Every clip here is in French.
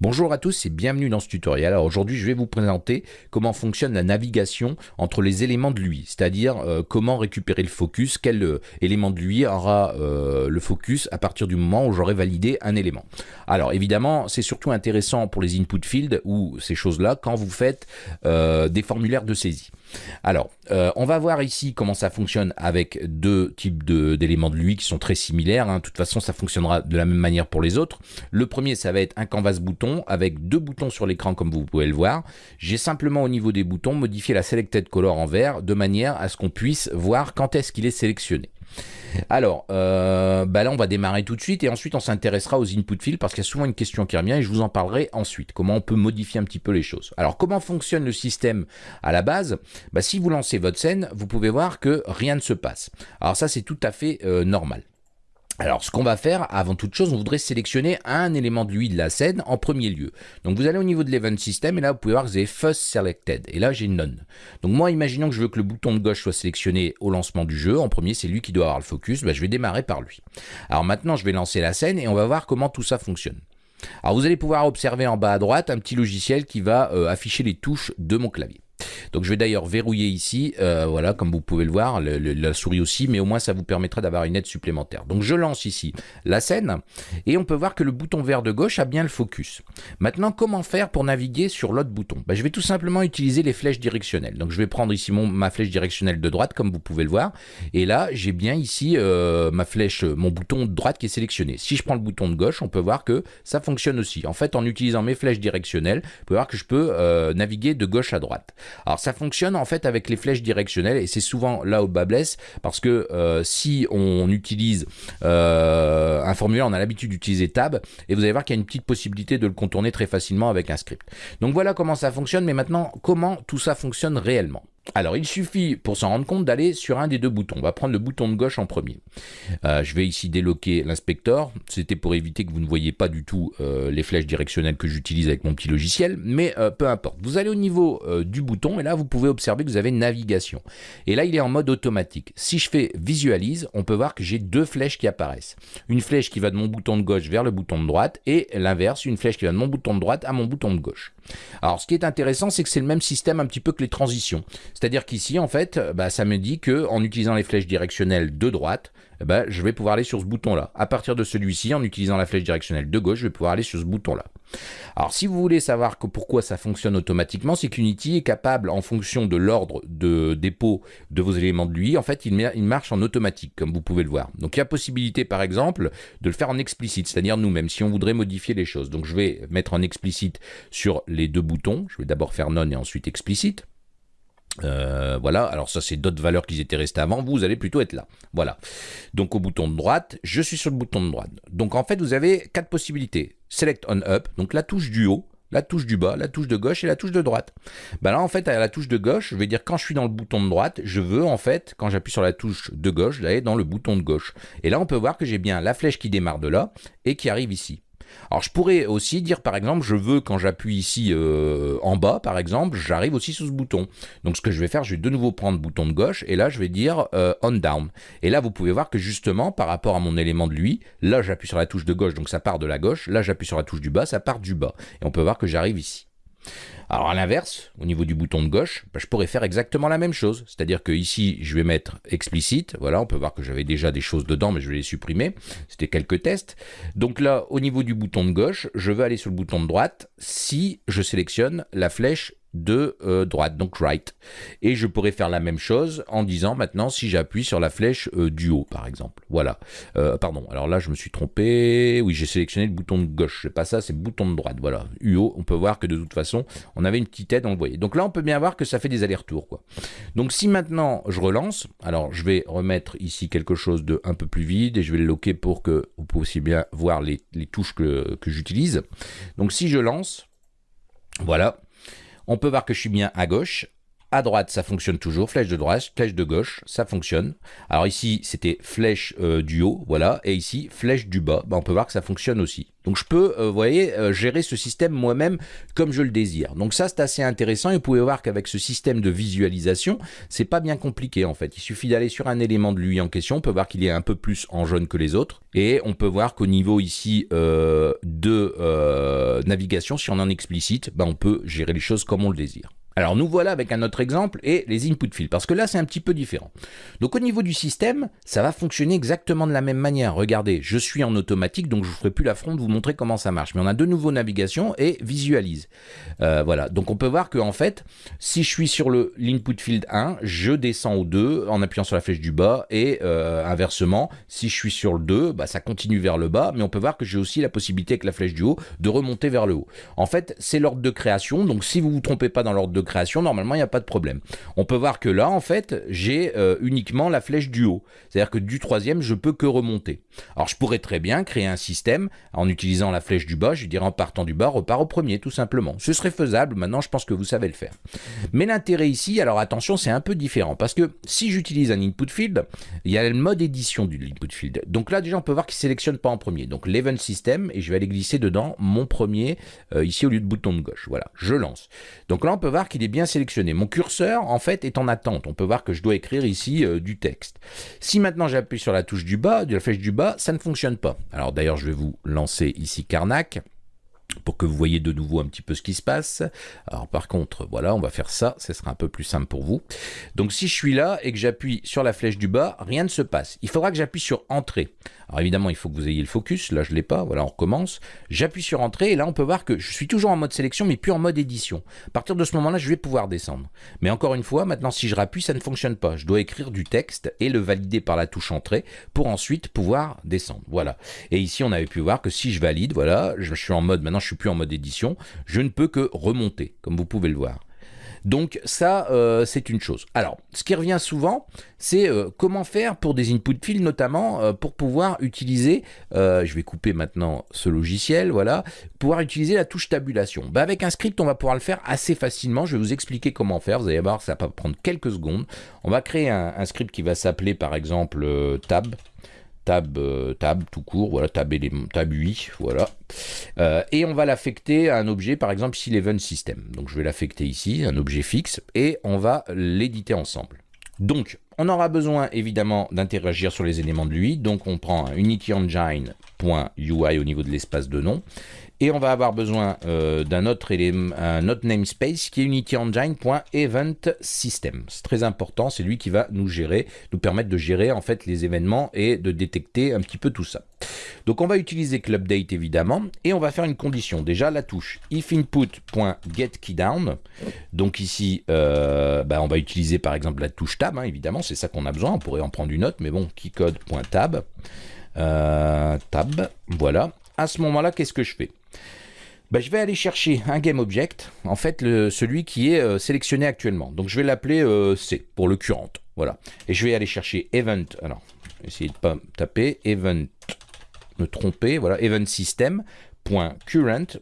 Bonjour à tous et bienvenue dans ce tutoriel. Alors aujourd'hui je vais vous présenter comment fonctionne la navigation entre les éléments de l'UI, c'est-à-dire euh, comment récupérer le focus, quel euh, élément de l'UI aura euh, le focus à partir du moment où j'aurai validé un élément. Alors évidemment c'est surtout intéressant pour les input fields ou ces choses-là quand vous faites des formulaires de saisie. Alors, euh, on va voir ici comment ça fonctionne avec deux types d'éléments de, l'UI qui sont très similaires. Hein. De toute façon, ça fonctionnera de la même manière pour les autres. Le premier, ça va être un canvas bouton avec deux boutons sur l'écran comme vous pouvez le voir. J'ai simplement au niveau des boutons modifié la selected color en vert de manière à ce qu'on puisse voir quand est-ce qu'il est sélectionné. Alors, euh, bah là, on va démarrer tout de suite et ensuite on s'intéressera aux input fields parce qu'il y a souvent une question qui revient et je vous en parlerai ensuite. Comment on peut modifier un petit peu les choses. Alors, comment fonctionne le système à la base? Bah, Si vous lancez votre scène, vous pouvez voir que rien ne se passe. Alors ça, c'est tout à fait euh, normal. Alors, ce qu'on va faire, avant toute chose, on voudrait sélectionner un élément de l'UI de la scène en premier lieu. Donc, vous allez au niveau de l'event system, et là, vous pouvez voir que vous avez first selected, et là, j'ai none. Donc, moi, imaginons que je veux que le bouton de gauche soit sélectionné au lancement du jeu. En premier, c'est lui qui doit avoir le focus. Bah, je vais démarrer par lui. Alors, maintenant, je vais lancer la scène, et on va voir comment tout ça fonctionne. Alors, vous allez pouvoir observer en bas à droite un petit logiciel qui va euh, afficher les touches de mon clavier. Donc je vais d'ailleurs verrouiller ici, euh, voilà, comme vous pouvez le voir, la souris aussi, mais au moins ça vous permettra d'avoir une aide supplémentaire. Donc je lance ici la scène, et on peut voir que le bouton vert de gauche a bien le focus. Maintenant, comment faire pour naviguer sur l'autre bouton? Bah, Je vais tout simplement utiliser les flèches directionnelles. Donc je vais prendre ici mon, ma flèche directionnelle de droite, comme vous pouvez le voir, et là j'ai bien ici euh, ma flèche, mon bouton de droite qui est sélectionné. Si je prends le bouton de gauche, on peut voir que ça fonctionne aussi. En fait, en utilisant mes flèches directionnelles, vous pouvez voir que je peux euh, naviguer de gauche à droite. Alors ça fonctionne en fait avec les flèches directionnelles et c'est souvent là où bas blesse parce que euh, si on utilise euh, un formulaire, on a l'habitude d'utiliser tab et vous allez voir qu'il y a une petite possibilité de le contourner très facilement avec un script. Donc voilà comment ça fonctionne, mais maintenant comment tout ça fonctionne réellement alors, il suffit, pour s'en rendre compte, d'aller sur un des deux boutons. On va prendre le bouton de gauche en premier. Euh, je vais ici déloquer l'inspecteur. C'était pour éviter que vous ne voyez pas du tout euh, les flèches directionnelles que j'utilise avec mon petit logiciel, mais euh, peu importe. Vous allez au niveau du bouton, et là, vous pouvez observer que vous avez navigation. Et là, il est en mode automatique. Si je fais visualise, on peut voir que j'ai deux flèches qui apparaissent. Une flèche qui va de mon bouton de gauche vers le bouton de droite, et l'inverse, une flèche qui va de mon bouton de droite à mon bouton de gauche. Alors, ce qui est intéressant, c'est que c'est le même système un petit peu que les transitions. C'est-à-dire qu'ici, en fait, bah, ça me dit que en utilisant les flèches directionnelles de droite, eh ben, je vais pouvoir aller sur ce bouton-là. À partir de celui-ci, en utilisant la flèche directionnelle de gauche, je vais pouvoir aller sur ce bouton-là. Alors, si vous voulez savoir pourquoi ça fonctionne automatiquement, c'est qu'Unity est capable, en fonction de l'ordre de dépôt de vos éléments de l'UI, en fait, il, il, marche en automatique, comme vous pouvez le voir. Donc, il y a possibilité, par exemple, de le faire en explicite, c'est-à-dire nous-mêmes, si on voudrait modifier les choses. Donc, je vais mettre en explicite sur les deux boutons. Je vais d'abord faire non et ensuite explicite. Euh, voilà, alors ça c'est d'autres valeurs qui étaient restées avant, vous allez plutôt être là. Voilà. Donc au bouton de droite, je suis sur le bouton de droite. Donc en fait vous avez quatre possibilités. Select on up, donc la touche du haut, la touche du bas, la touche de gauche et la touche de droite. Ben là en fait à la touche de gauche, je vais dire quand je suis dans le bouton de droite, je veux en fait quand j'appuie sur la touche de gauche d'aller dans le bouton de gauche. Et là on peut voir que j'ai bien la flèche qui démarre de là et qui arrive ici. Alors je pourrais aussi dire par exemple, je veux quand j'appuie ici euh, en bas par exemple, j'arrive aussi sur ce bouton. Donc ce que je vais faire, je vais de nouveau prendre bouton de gauche et là je vais dire euh, on down. Et là vous pouvez voir que justement par rapport à mon élément de lui, là j'appuie sur la touche de gauche donc ça part de la gauche, là j'appuie sur la touche du bas, ça part du bas. Et on peut voir que j'arrive ici. Alors à l'inverse, au niveau du bouton de gauche, bah, je pourrais faire exactement la même chose. C'est-à-dire que ici, je vais mettre explicite. Voilà, on peut voir que j'avais déjà des choses dedans, mais je vais les supprimer. C'était quelques tests. Donc là, au niveau du bouton de gauche, je vais aller sur le bouton de droite si je sélectionne la flèche de euh, droite, donc right. Et je pourrais faire la même chose en disant maintenant si j'appuie sur la flèche euh, du haut, par exemple. Voilà. Euh, pardon, alors là je me suis trompé. Oui, j'ai sélectionné le bouton de gauche. C'est pas ça, c'est bouton de droite. Voilà. UO, on peut voir que de toute façon, on avait une petite aide, on le voyait. Donc là, on peut bien voir que ça fait des allers-retours. quoi. Donc si maintenant je relance, alors je vais remettre ici quelque chose de un peu plus vide et je vais le loquer pour que vous puissiez bien voir les, les touches que, que j'utilise. Donc si je lance, voilà, on peut voir que je suis bien à gauche. À droite, ça fonctionne toujours, flèche de droite, flèche de gauche, ça fonctionne. Alors ici, c'était flèche euh, du haut, voilà, et ici, flèche du bas, bah, on peut voir que ça fonctionne aussi. Donc je peux, euh, vous voyez, euh, gérer ce système moi-même comme je le désire. Donc ça, c'est assez intéressant, et vous pouvez voir qu'avec ce système de visualisation, c'est pas bien compliqué en fait. Il suffit d'aller sur un élément de lui en question, on peut voir qu'il est un peu plus en jaune que les autres, et on peut voir qu'au niveau ici de navigation, si on en explicite, bah, on peut gérer les choses comme on le désire. Alors nous voilà avec un autre exemple et les input fields, parce que là c'est un petit peu différent. Donc au niveau du système, ça va fonctionner exactement de la même manière. Regardez, je suis en automatique, donc je ne ferai plus l'affront de vous montrer comment ça marche. Mais on a de nouveau navigation et visualise. Euh, voilà, donc on peut voir que en fait, si je suis sur l'input field 1, je descends au 2 en appuyant sur la flèche du bas et euh, inversement, si je suis sur le 2, bah, ça continue vers le bas, mais on peut voir que j'ai aussi la possibilité avec la flèche du haut de remonter vers le haut. En fait, c'est l'ordre de création, donc si vous ne vous trompez pas dans l'ordre de création, normalement, il n'y a pas de problème. On peut voir que là, en fait, j'ai euh, uniquement la flèche du haut. C'est-à-dire que du troisième, je peux que remonter. Alors, je pourrais très bien créer un système en utilisant la flèche du bas. Je dirais en partant du bas, repart au premier, tout simplement. Ce serait faisable. Maintenant, je pense que vous savez le faire. Mais l'intérêt ici, alors attention, c'est un peu différent. Parce que si j'utilise un input field, il y a le mode édition du input field. Donc là, déjà, on peut voir qu'il ne sélectionne pas en premier. Donc, l'event system, et je vais aller glisser dedans mon premier, euh, ici au lieu de bouton de gauche. Voilà, je lance. Donc là, on peut voir qu'il est bien sélectionné. Mon curseur, en fait, est en attente. On peut voir que je dois écrire ici euh, du texte. Si maintenant j'appuie sur la touche du bas, de la flèche du bas, ça ne fonctionne pas. Alors d'ailleurs, je vais vous lancer ici Karnak pour que vous voyez de nouveau un petit peu ce qui se passe. Alors par contre, voilà, on va faire ça, ce sera un peu plus simple pour vous. Donc si je suis là et que j'appuie sur la flèche du bas, rien ne se passe. Il faudra que j'appuie sur Entrée. Alors évidemment, il faut que vous ayez le focus, là je ne l'ai pas, voilà, on recommence. J'appuie sur Entrée et là on peut voir que je suis toujours en mode sélection mais plus en mode édition. À partir de ce moment-là, je vais pouvoir descendre. Mais encore une fois, maintenant si je rappuie, ça ne fonctionne pas. Je dois écrire du texte et le valider par la touche Entrée pour ensuite pouvoir descendre. Voilà. Et ici, on avait pu voir que si je valide, voilà, je suis en mode maintenant je suis plus en mode édition, je ne peux que remonter, comme vous pouvez le voir. Donc ça, euh, c'est une chose. Alors, ce qui revient souvent, c'est euh, comment faire pour des input fields, notamment euh, pour pouvoir utiliser, je vais couper maintenant ce logiciel, voilà, pouvoir utiliser la touche tabulation. Bah, avec un script, on va pouvoir le faire assez facilement. Je vais vous expliquer comment faire. Vous allez voir, ça va prendre quelques secondes. On va créer un script qui va s'appeler par exemple tab tab, euh, tab tout court, voilà, tab, élément, tab 8, voilà. Euh, et on va l'affecter à un objet, par exemple ici l'event system. Donc je vais l'affecter ici, un objet fixe, et on va l'éditer ensemble. Donc, on aura besoin évidemment d'interagir sur les éléments de lui. Donc on prend un unityengine.ui au niveau de l'espace de nom. Et on va avoir besoin euh, d'un autre, autre namespace qui est unityengine.eventSystem. C'est très important, c'est lui qui va nous gérer, nous permettre de gérer en fait les événements et de détecter un petit peu tout ça. Donc on va utiliser clubdate évidemment et on va faire une condition. Déjà la touche ifinput.getKeyDown. Donc ici, euh, bah, on va utiliser par exemple la touche tab, hein, évidemment, c'est ça qu'on a besoin. On pourrait en prendre une autre, mais bon, keycode.tab. Euh, tab, voilà. À ce moment-là, qu'est-ce que je fais? Bah, je vais aller chercher un GameObject, en fait celui qui est euh, sélectionné actuellement. Donc je vais l'appeler euh, C pour le current. Voilà. Et je vais aller chercher event. Alors, essayez de pas taper event, me tromper. Voilà, event system. current,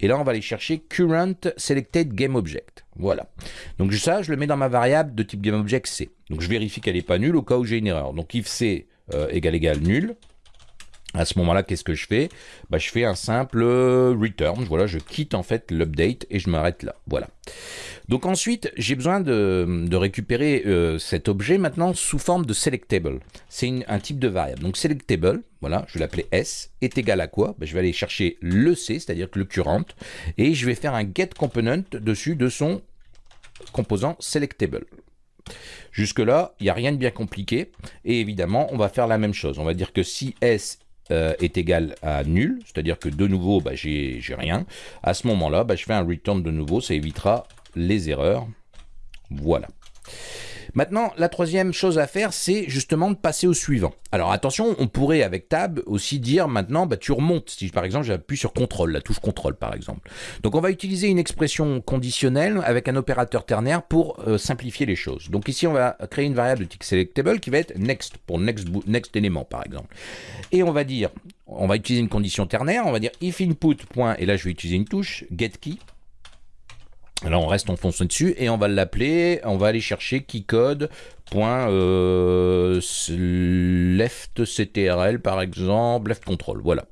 et là on va aller chercher current selected GameObject. Voilà. Donc ça, je le mets dans ma variable de type GameObject C. Donc je vérifie qu'elle n'est pas nulle au cas où j'ai une erreur. Donc if C euh, égale égale nul, à ce moment-là, qu'est-ce que je fais? Bah, Je fais un simple return, voilà, je quitte en fait l'update et je m'arrête là, voilà. Donc ensuite, j'ai besoin de, récupérer euh, cet objet maintenant sous forme de selectable. C'est un type de variable. Donc selectable, voilà, je vais l'appeler S, est égal à quoi? Bah, Je vais aller chercher le C, c'est-à-dire le current, et je vais faire un get component dessus de son composant selectable. Jusque-là, il n'y a rien de bien compliqué. Et évidemment, on va faire la même chose. On va dire que si S euh, est égal à nul, c'est-à-dire que de nouveau, bah, j'ai rien. À ce moment-là, bah, je fais un return de nouveau, ça évitera les erreurs. Voilà. Maintenant, la troisième chose à faire, c'est justement de passer au suivant. Alors attention, on pourrait avec Tab aussi dire maintenant, bah, tu remontes. Si par exemple j'appuie sur CTRL, la touche CTRL par exemple. Donc on va utiliser une expression conditionnelle avec un opérateur ternaire pour euh, simplifier les choses. Donc ici on va créer une variable de type selectable qui va être next pour next, next par exemple. Et on va dire, on va utiliser une condition ternaire, on va dire if input. Et là je vais utiliser une touche getKey Là, on reste enfoncé dessus et on va l'appeler, on va aller chercher keycode. Euh, par exemple, left control, voilà.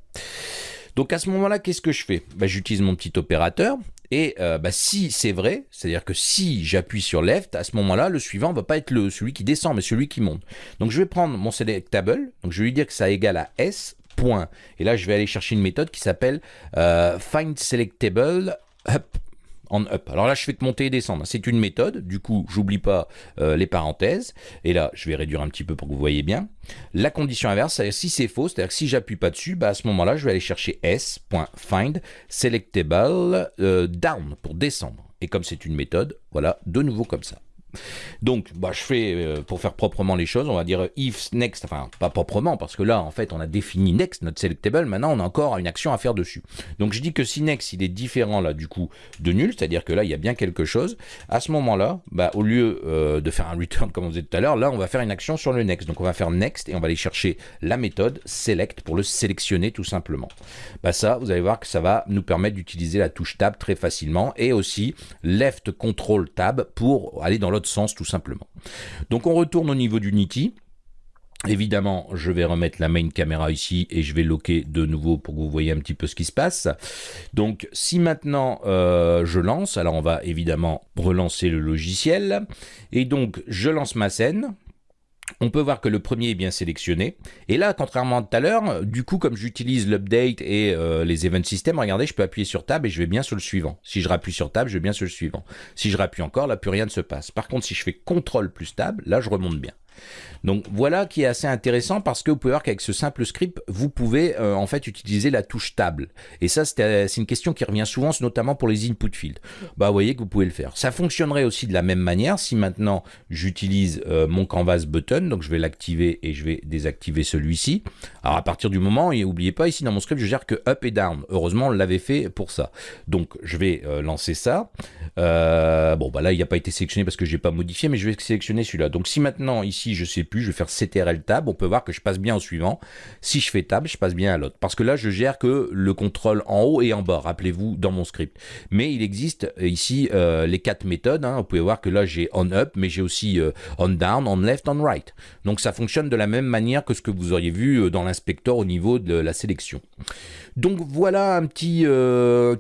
Donc à ce moment-là, qu'est-ce que je fais? Bah, J'utilise mon petit opérateur et euh, bah, si c'est vrai, c'est-à-dire que si j'appuie sur left, à ce moment-là, le suivant ne va pas être celui qui descend, mais celui qui monte. Donc je vais prendre mon selectable, donc je vais lui dire que ça égale à S. Et là, je vais aller chercher une méthode qui s'appelle euh, find selectable up. Alors là, je fais que monter et descendre. C'est une méthode. Du coup, j'oublie pas euh, les parenthèses. Et là, je vais réduire un petit peu pour que vous voyez bien. La condition inverse, c'est-à-dire si c'est faux, c'est-à-dire que si j'appuie pas dessus, bah à ce moment-là, je vais aller chercher s.find selectable euh, down pour descendre. Et comme c'est une méthode, voilà, de nouveau comme ça. Donc, bah, je fais, euh, pour faire proprement les choses, on va dire if next, enfin, pas proprement, parce que là, en fait, on a défini next, notre selectable, maintenant, on a encore une action à faire dessus. Donc, je dis que si next, il est différent, là, du coup, de nul, c'est-à-dire que là, il y a bien quelque chose, à ce moment-là, bah, au lieu euh, de faire un return, comme on disait tout à l'heure, là, on va faire une action sur le next. Donc, on va faire next, et on va aller chercher la méthode select pour le sélectionner, tout simplement. Bah, ça, vous allez voir que ça va nous permettre d'utiliser la touche tab très facilement, et aussi left control tab pour aller dans l'autre sens tout simplement. Donc on retourne au niveau d'Unity. Évidemment, je vais remettre la main caméra ici et je vais loquer de nouveau pour que vous voyez un petit peu ce qui se passe. Donc, si maintenant euh, je lance, alors on va évidemment relancer le logiciel. Et donc, je lance ma scène on peut voir que le premier est bien sélectionné. Et là, contrairement à tout à l'heure, du coup, comme j'utilise l'update et euh, les event systems, regardez, je peux appuyer sur Tab et je vais bien sur le suivant. Si je rappuie sur Tab, je vais bien sur le suivant. Si je rappuie encore, là, plus rien ne se passe. Par contre, si je fais CTRL plus Tab, là, je remonte bien. Donc voilà qui est assez intéressant parce que vous pouvez voir qu'avec ce simple script, vous pouvez euh, en fait utiliser la touche table. Et ça, c'est une question qui revient souvent, notamment pour les input fields. Bah, vous voyez que vous pouvez le faire. Ça fonctionnerait aussi de la même manière si maintenant j'utilise euh, mon canvas button, donc je vais l'activer et je vais désactiver celui-ci. Alors à partir du moment, et n'oubliez pas, ici dans mon script, je gère que up et down. Heureusement, on l'avait fait pour ça. Donc je vais euh, lancer ça. bon, bah là, il n'a pas été sélectionné parce que je n'ai pas modifié, mais je vais sélectionner celui-là. Donc si maintenant, ici, je sais plus, je vais faire CTRL tab, on peut voir que je passe bien au suivant. Si je fais tab, je passe bien à l'autre. Parce que là, je gère que le contrôle en haut et en bas, rappelez-vous, dans mon script. Mais il existe euh, ici euh, les quatre méthodes. Hein. Vous pouvez voir que là, j'ai on up, mais j'ai aussi euh, on down, on left, on right. Donc ça fonctionne de la même manière que ce que vous auriez vu dans l'inspecteur au niveau de la sélection. Donc voilà un petit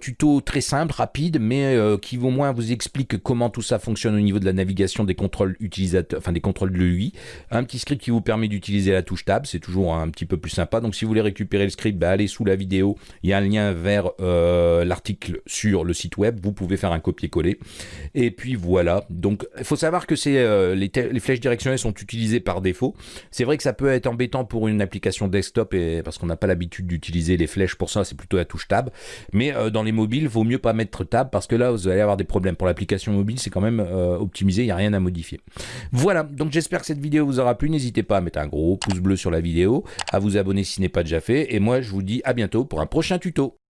tuto très simple, rapide, mais qui au moins vous explique comment tout ça fonctionne au niveau de la navigation des contrôles utilisateurs, enfin des contrôles de l'UI un petit script qui vous permet d'utiliser la touche tab, c'est toujours un petit peu plus sympa. Donc si vous voulez récupérer le script, bah, allez sous la vidéo, il y a un lien vers euh, l'article sur le site web, vous pouvez faire un copier-coller. Et puis voilà, donc il faut savoir que c'est euh, les, flèches directionnelles sont utilisées par défaut. C'est vrai que ça peut être embêtant pour une application desktop et, parce qu'on n'a pas l'habitude d'utiliser les flèches pour ça, c'est plutôt la touche tab. Mais euh, dans les mobiles, vaut mieux pas mettre tab parce que là vous allez avoir des problèmes. Pour l'application mobile, c'est quand même optimisé, il n'y a rien à modifier. Voilà, donc j'espère que cette vidéo vous aura plu, n'hésitez pas à mettre un gros pouce bleu sur la vidéo, à vous abonner si ce n'est pas déjà fait, et moi je vous dis à bientôt pour un prochain tuto.